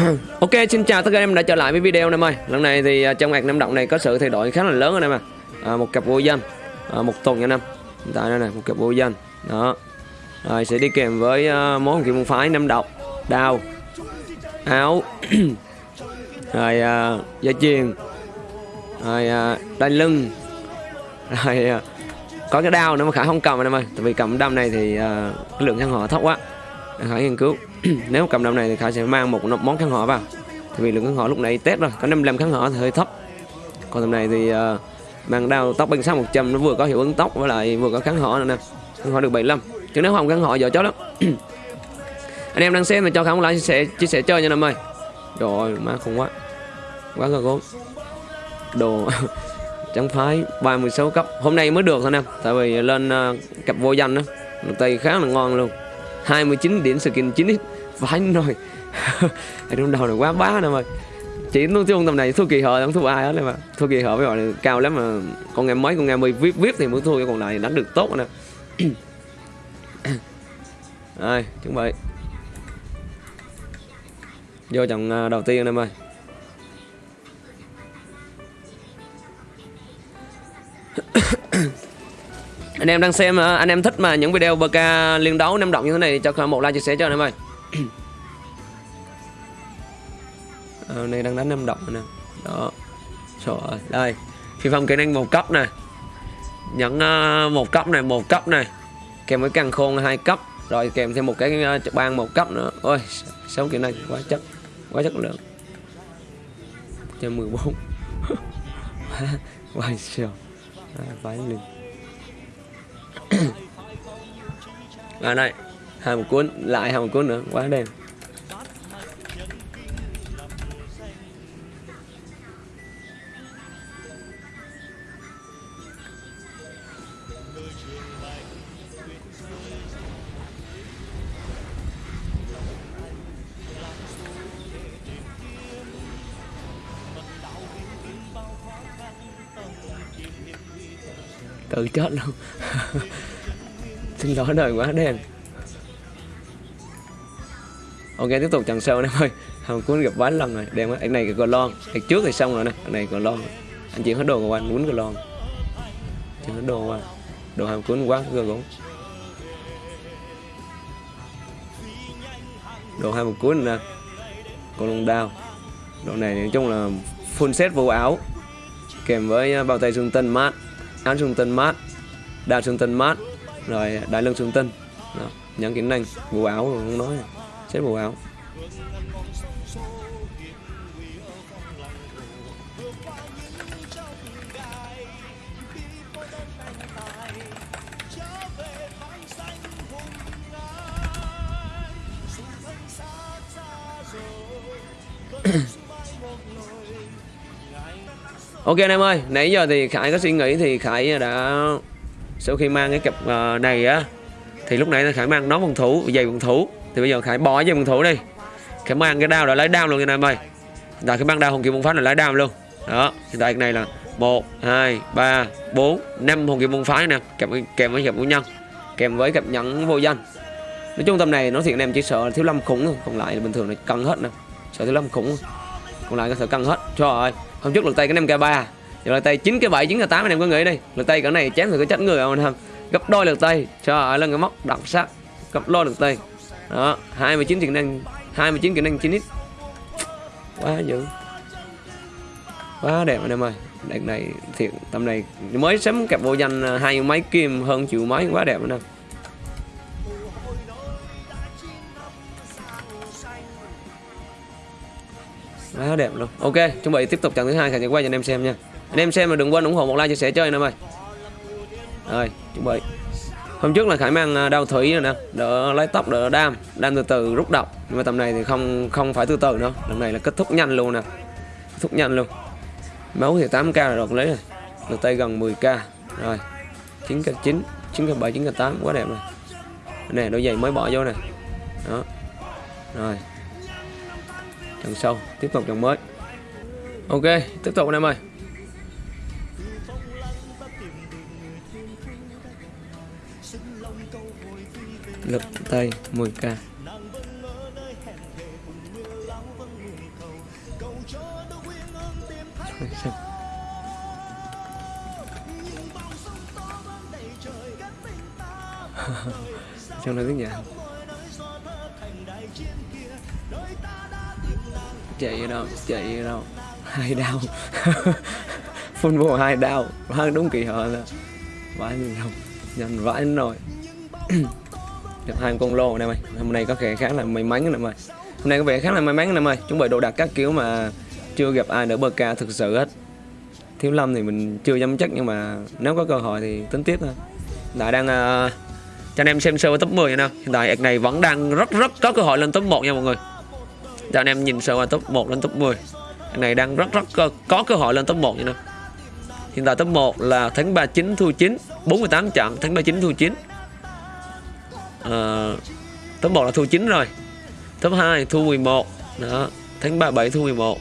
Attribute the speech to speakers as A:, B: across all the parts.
A: ok xin chào tất cả em đã trở lại với video này em ơi. Lần này thì à, trong ngày năm động này có sự thay đổi khá là lớn anh em à, à một cặp vô danh à, một tuần anh em. Hiện tại đây này một cặp vô danh. Đó. Rồi sẽ đi kèm với uh, món kim môn phái năm độc đao áo. Rồi à, uh, dây chuyền rồi uh, đai lưng. Rồi uh, có cái đao nữa mà khả không cầm anh em ơi. Tại vì cầm đâm này thì uh, cái lượng khăn họ thấp quá khải nghiên cứu. Nếu cầm đầu này thì khải sẽ mang một món kháng họ vào. Tại vì lượng kháng họ lúc nãy test rồi có 55 kháng họ thì hơi thấp. Còn tầm này thì uh, mang đao tóc banh sát 100 nó vừa có hiệu ứng tóc với lại vừa có kháng họ nữa nè. Kháng họ được 75 chứ nếu không kháng họ giờ chó lắm. Anh em đang xem thì cho kháng lại chia sẻ chia sẻ chơi nha năm ơi. Rồi má khủng quá. Quá cơ gốm. Đồ chẳng phái 36 cấp. Hôm nay mới được thôi nè. Tại vì lên uh, cặp vô danh đó tay khá là ngon luôn. 29 điểm skin 9 ít phải rồi ở trong đầu này quá bá nè mày. Chỉ nói chung tầm này thua kỳ hợp không thua ai hết mà. Thua kỳ hợp với gọi là cao lắm mà. Con em mấy, con em mươi vip vip thì mới thua còn lại đánh được tốt nè. Rồi, chuẩn bị. Vô trận à, đầu tiên em ơi anh em đang xem à, anh em thích mà những video bk liên đấu năm động như thế này cho một like chia sẻ cho anh em ơi. À, này đang đánh năm động nè. Đó. Trời ơi đây. Phi phong kỹ năng một cấp này nhẫn uh, một cấp này một cấp này. Kèm với càng khôn hai cấp. Rồi kèm thêm một cái uh, ban một cấp nữa. Ôi sáu kỹ năng quá chất quá chất lượng. Cho 14 quá siêu vãi liền. Và đây. Hai một cuốn, lại hai một cuốn nữa. Quá đen tự chết luôn. Trên đó đời quá đen. Ok, tiếp tục chặn sâu em ơi. Hồng cuốn gặp ván lần rồi. Đen quá. Anh này còn lon. Anh trước thì xong rồi nè. Anh này còn lon. Anh chuyển hết đồ của anh muốn còn lon. Chuyển hết đồ qua đồ hồng cuốn quá gờ cũng đồ hai một cuốn nè. Còn lông đao. Đồ này nói chung là full set vô áo. Kèm với à, bao tay xương tân mát. Áo xương tân mát. Đao xương tân mát rồi đại lương trường tinh đó. những kỹ năng bộ áo không nói xếp bộ áo Ok anh em ơi, nãy giờ thì Khải có suy nghĩ thì Khải đã sau khi mang cái cặp ờ, này á thì lúc nãy Khải mang nó phòng thủ, giày phòng thủ thì bây giờ Khải bỏ giày phòng thủ đi. Khải mang cái đao là lấy đao luôn anh em ơi. Rồi khải mang đao hồng kim môn phái là lấy đao luôn. Đó, hiện tại cái này là 1 2 3 4 5 hồng kim môn phái nè, kèm kèm với cặp của nhân, kèm với cặp nhẫn vô danh. Nói chung tầm này nó thiện em chỉ sợ thiếu lâm khủng thôi, còn lại là bình thường là cân hết nè. Sợ thiếu lâm khủng. Còn lại có sợ cân hết. Trời ơi, hôm trước lượt tay cái 5k3 giờ lượt tay 9 cái 7 9 cái 8 anh em có nghĩ đi. Lượt tay cỡ này chém thì có chết người không anh em? gấp đôi lượt tay. Trời ơi, lên cái móc đặc sắc. Gấp đôi lượt tay. Đó 29 kỹ năng 29 kỹ năng 9 x quá dữ. Quá đẹp anh em ơi. Đợt này thiệt tầm này mới sắm cặp vô danh à, hai mấy kim hơn triệu mấy. Quá đẹp anh em quá đẹp luôn. Ok, chuẩn bị tiếp tục trận thứ hai. Thì quay cho anh em xem nha anh em xem mà đừng quên ủng hộ một like chia sẻ chơi anh em ơi. Rồi, chuẩn bị. Hôm trước là khải mang à, đau thủy rồi nè, đỡ lấy tóc, đỡ đam đam từ từ, rút độc nhưng mà tầm này thì không không phải từ từ nữa. Lần này là kết thúc nhanh luôn nè, kết thúc nhanh luôn. Máu thì 8k là được lấy rồi. Lượt tay gần 10k rồi 9k 9 9k 7 9k 8 quá đẹp rồi. Nè, đôi giày mới bỏ vô nè. Đó. Rồi. Trận sau, tiếp tục trận mới. Ok, tiếp tục anh em ơi. Lực tay 10k trong đó tiếng nhạc chạy ở đâu, chạy ở đâu. Hai đau. Phun vô hai đau. Hai đúng kỳ họ là vãi mình không nhanh vãi nổi được hai con lô anh em ơi hôm nay có vẻ khá là may mắn anh em ơi hôm nay có vẻ khá là may mắn anh em ơi chuẩn bị đồ đặt các kiểu mà chưa gặp ai nữa bờ ca thực sự hết. Thiếu lâm thì mình chưa dám chắc nhưng mà nếu có cơ hội thì tính tiếp thôi. Đại đang uh, cho anh em xem sơ top 10 nha hiện tại ạc này vẫn đang rất rất có cơ hội lên top 1 nha mọi người. Cho anh em nhìn sơ qua top 1 lên top 10 ạc này đang rất rất có, có cơ hội lên top 1 nha nè hiện tại top 1 là tháng 39 thu 9 48 trận tháng 39 thu 9 uh, top 1 là thu 9 rồi. Top 2 thu 11 đó thắng 37 thu 11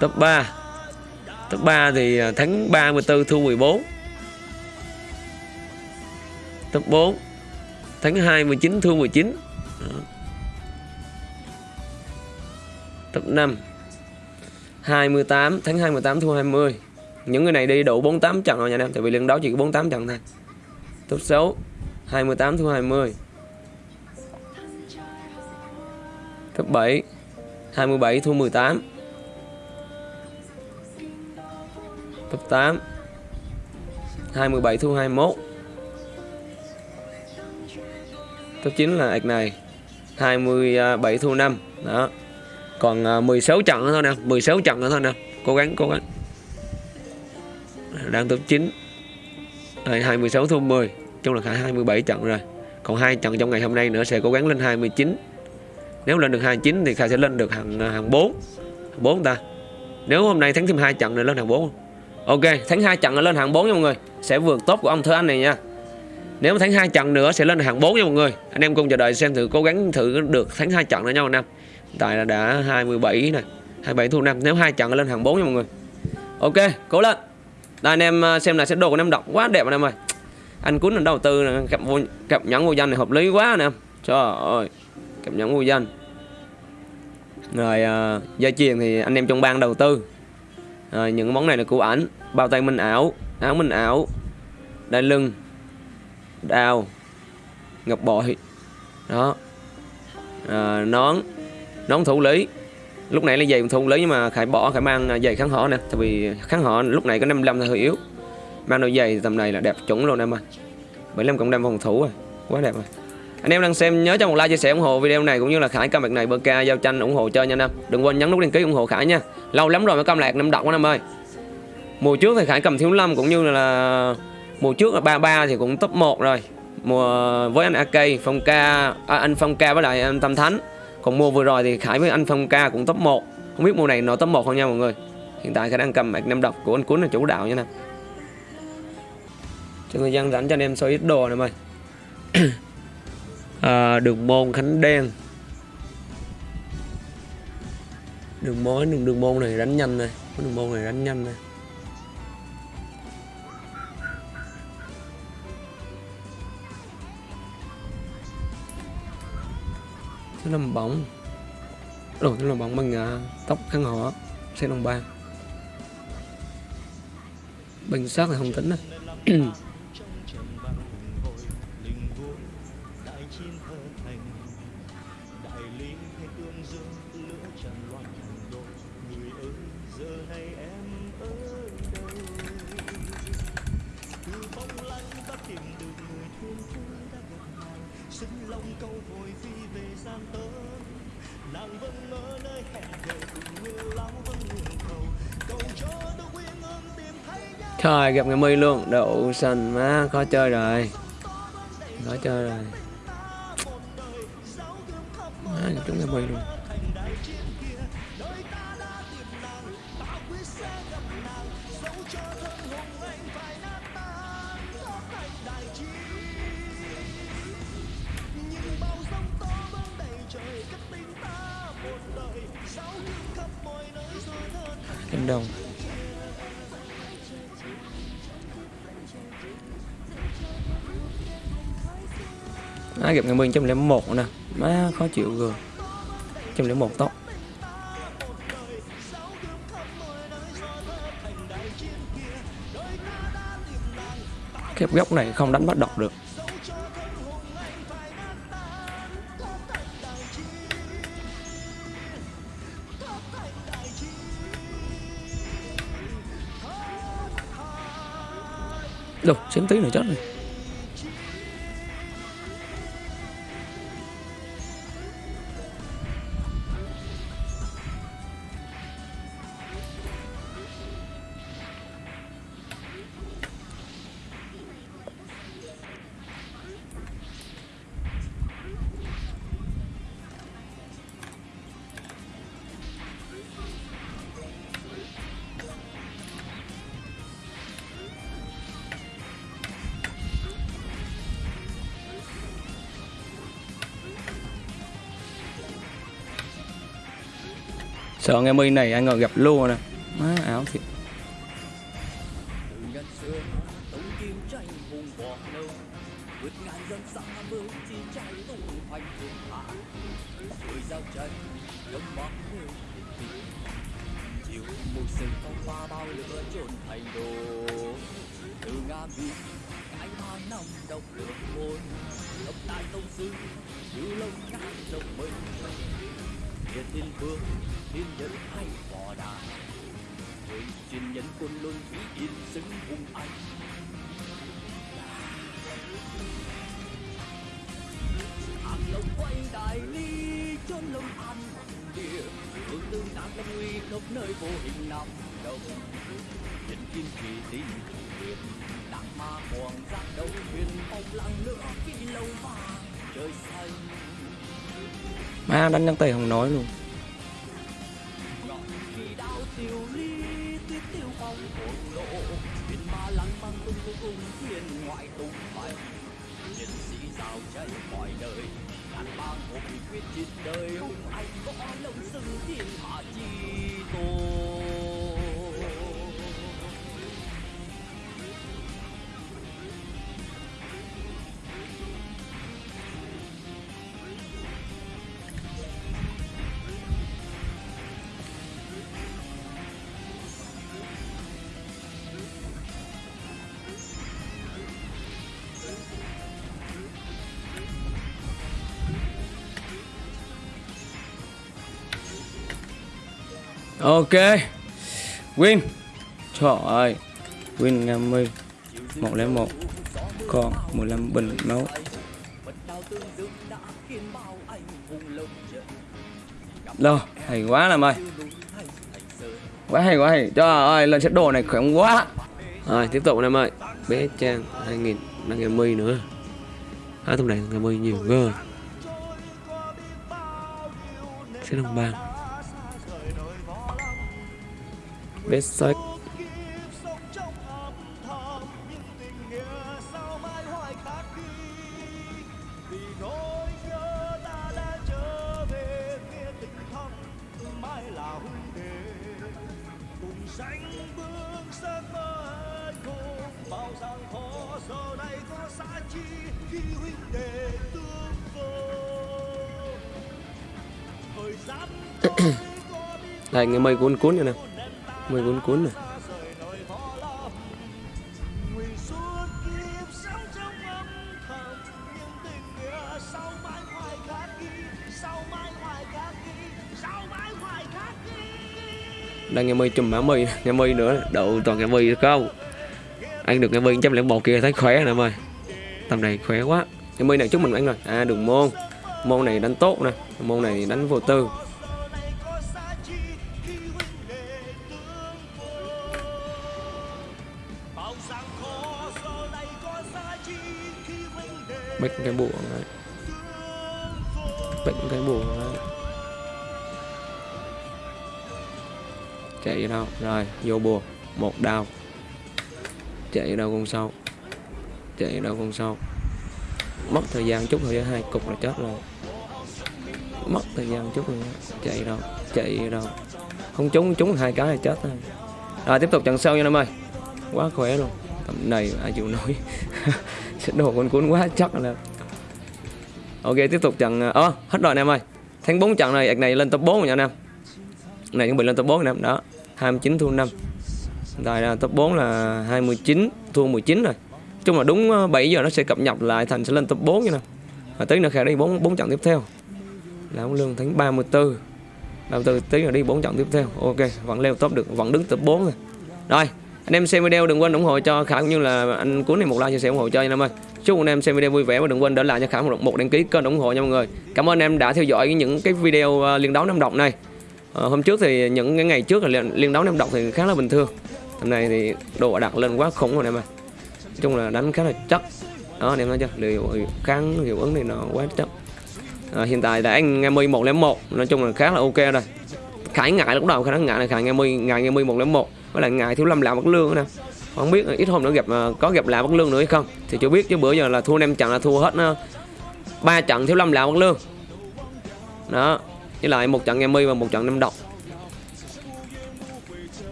A: top 3 top 3 thì tháng thắng 34 thu 14 top 4 thắng 29 thu 19 đó. top 5 28 thắng 28 thu 20 những người này đi đủ 48 trận rồi nha anh em tại vì lần đó chỉ có 48 trận thôi tốt xấu 28 thua 20 top 7 27 thua 18 top 8 27 thua 21 top 9 là ạch này 27 thua 5 đó. Còn à, 16 trận nữa thôi nè 16 trận nữa thôi nè. Cố gắng cố gắng. Đang top 9 26 thua 10 chung là cả 27 trận rồi. Còn hai trận trong ngày hôm nay nữa sẽ cố gắng lên 29 nếu lên được 29 thì kha sẽ lên được hàng hàng 4 hàng 4 ta. Nếu hôm nay thắng thêm hai trận nữa, lên hàng 4 Ok, thắng hai trận lên hàng 4 nha mọi người. Sẽ vượt tốt của ông Thơ Anh này nha. Nếu thắng hai trận nữa sẽ lên hàng 4 nha mọi người. Anh em cùng chờ đợi xem thử cố gắng thử được thắng hai trận nữa nhau năm tại là đã 27 này 27 thu năm. Nếu hai trận lên hàng 4 nha mọi người. Ok, cố lên. Đây, anh em à, xem là sẽ đồ của em đọc quá đẹp anh em ơi anh cuốn đầu tư cặp vô, cặp nhẫn vô danh này hợp lý quá nè. Trời ơi cặp nhẫn vô danh. Rồi à, uh, dây chuyền thì anh em trong ban đầu tư. Rồi những món này là của ảnh. Bao tay minh ảo áo minh ảo đai lưng đao ngọc bội. Đó. À, nón nón thủ lý. Lúc này là giày thủ lý nhưng mà khải bỏ khải mang giày kháng họ nè tại vì kháng họ lúc này có 55 là hơi yếu mang đôi giày tầm này là đẹp chuẩn luôn em ơi. 75 cộng 5 phòng thủ rồi. Quá đẹp rồi. Anh em đang xem nhớ cho một like chia sẻ ủng hộ video này cũng như là khải cam này bơ ca giao tranh ủng hộ chơi nha anh em. Đừng quên nhấn nút đăng ký ủng hộ khải nha. Lâu lắm rồi mới cam lạc năm đọc anh em ơi. Mùa trước thì khải cầm thiếu lâm cũng như là mùa trước là ba ba thì cũng top 1 rồi. Mùa với anh AK Phong Ca à, anh Phong Ca với lại anh Tâm Thánh. Còn mùa vừa rồi thì Khải với anh Phong Ca cũng top 1 không biết mùa này nó top 1 không nha mọi người. Hiện tại Khải đang cầm mạch năm độc của anh Cuốn là chủ đạo nha nè cho người dân rảnh cho anh em soi ít đồ này mày à, đường môn Khánh Đen. Đường mối đường đường môn này đánh nhanh này đường môn này đánh nhanh này. Thứ năm bóng. Đồ thứ năm bóng bằng uh, tóc khăn họ Xe đồng ba. Bình sát là không tính này Trời gặp ngày mi luôn. Đậu xanh má, khó chơi rồi. Khó chơi rồi. Má trúng ngày mi luôn. Đồng. máy gặp Ngân Minh 101 nè. Má khó chịu rồi 101 tốt, Cái góc này không đánh bắt độc được. Đâu, xém tí nữa chết rồi.
B: Pha bao lửa này thành đồ từ ngàn bi anh mang năm độc lửa môn lập đại tông sư như lông ngàn rộng mình Địa thiên vương, thiên nhân hay võ đà. Với truyền nhân quân luân vĩ yên xứng hùng anh Hàm lòng quay đại ly chốn lòng an. Địa hương tương đàn lâm nguy khắp nơi vô hình nằm đông. Nhân kim kỳ tinh huyền đặng ma hoàng giác đấu huyền phong lăng nữa phi lâu vàng trời xanh
A: Má, đánh nhắn tay không nói luôn.
B: quyết chiến đời hùng anh võ lông sừng thiên hạ chi tôn
A: Ok. Win. Trời ơi. Win Nga Mi 101 Còn 15 bình máu Lô, Hay quá làm ơi. Quá hay quá hay. Trời ơi lần set đồ này khỏe quá. Rồi tiếp tục em ơi. Bé Trang 2000 Đang Nga Mi nữa. Hai tầm này Nga Mi nhiều cơ Sẽ đồng bang vết sách
B: sống
A: Đây cuốn cuốn như nè. Mi cuốn cuốn này. Đang nghe Mi chùm mã Mi nghe Mi nữa, Đậu toàn nghe Mi không? Anh được nghe Mi trăm lẻ một kia thấy khỏe nè em ơi Tầm này khỏe quá. Nghe Mi này chúc mừng anh rồi. À đường môn. Môn này đánh tốt nè. Môn này đánh vô tư. Bệnh cái bùa này. Bệnh cái bùa này. Chạy đâu? Rồi, vô bùa. Một đao. Chạy đâu con sâu? Chạy đâu con sâu? Mất thời gian chút thôi hai cục là chết rồi. Mất thời gian chút rồi. Chạy đâu? Chạy đâu? Không trúng trúng hai cái là chết thôi Rồi, tiếp tục trận sau nha em ơi. Quá khỏe luôn. Tầm này ai chịu nổi. đồ con cuốn quá, chắc là Ok, tiếp tục trận Ơ hết rồi anh em ơi. Tháng 4 trận này, ạc này lên top 4 rồi nha anh em. Này chuẩn bị lên top 4 anh em đó 29 thua 5 Tại là top 4 là 29 thua 19 rồi. Chung là đúng ờ, 7 giờ nó sẽ cập nhật lại, thành sẽ lên top 4 như nè và tí nữa khả đi 4 4 trận tiếp theo. Là ông lương tháng 34 34 tí nữa đi 4 trận tiếp theo. Ok, vẫn leo top được, vẫn đứng top 4 rồi. Rồi anh em xem video đừng quên ủng hộ cho khả cũng như là anh cuốn này một like chia sẻ ủng hộ cho anh em ơi. Chúc anh em xem video vui vẻ và đừng quên để lại cho khả một, một đăng ký kênh ủng hộ nha mọi người. Cảm ơn anh em đã theo dõi những cái video à, liên đấu năm độc này. À, hôm trước thì những cái ngày trước là liên, liên đấu năm độc thì khá là bình thường. Hôm nay thì độ đặt lên quá khủng rồi em ơi. Nói chung là đánh khá là chắc đó anh em thấy chưa? Liệu kháng hiệu ứng này nó quá chắc à, ờ, hiện tại đã anh nghe mi một nói chung là khá là ok rồi. Khải ngại lúc đầu khả năng ngại là khải nghe mi ngại nghe mi một với lại ngài thiếu lâm làm bất lương nè. Không biết, ít hôm nữa gặp ờ, có gặp lại bất lương nữa hay không? Thì chưa biết chứ bữa giờ là thua năm trận là thua hết ờ, ba trận thiếu lâm làm bất lương. Đó, với lại một trận em mi và một trận năm độc.